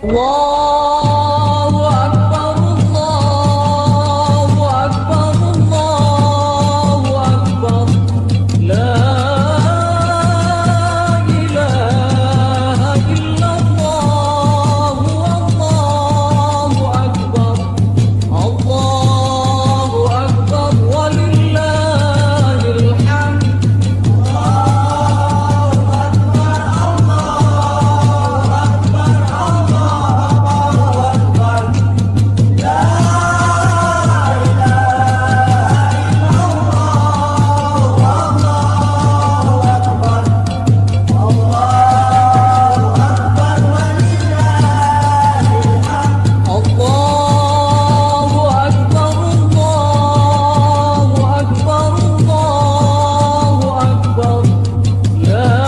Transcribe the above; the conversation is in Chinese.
我